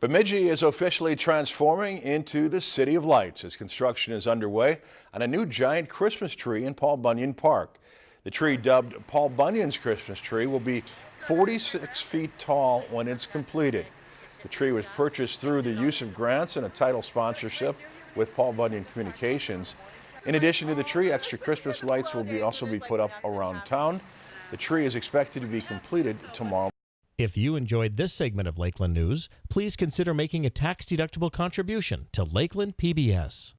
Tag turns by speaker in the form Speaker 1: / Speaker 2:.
Speaker 1: Bemidji is officially transforming into the City of Lights as construction is underway on a new giant Christmas tree in Paul Bunyan Park. The tree dubbed Paul Bunyan's Christmas tree will be 46 feet tall when it's completed. The tree was purchased through the use of grants and a title sponsorship with Paul Bunyan Communications. In addition to the tree, extra Christmas lights will be also be put up around town. The tree is expected to be completed tomorrow.
Speaker 2: If you enjoyed this segment of Lakeland News, please consider making a tax-deductible contribution to Lakeland PBS.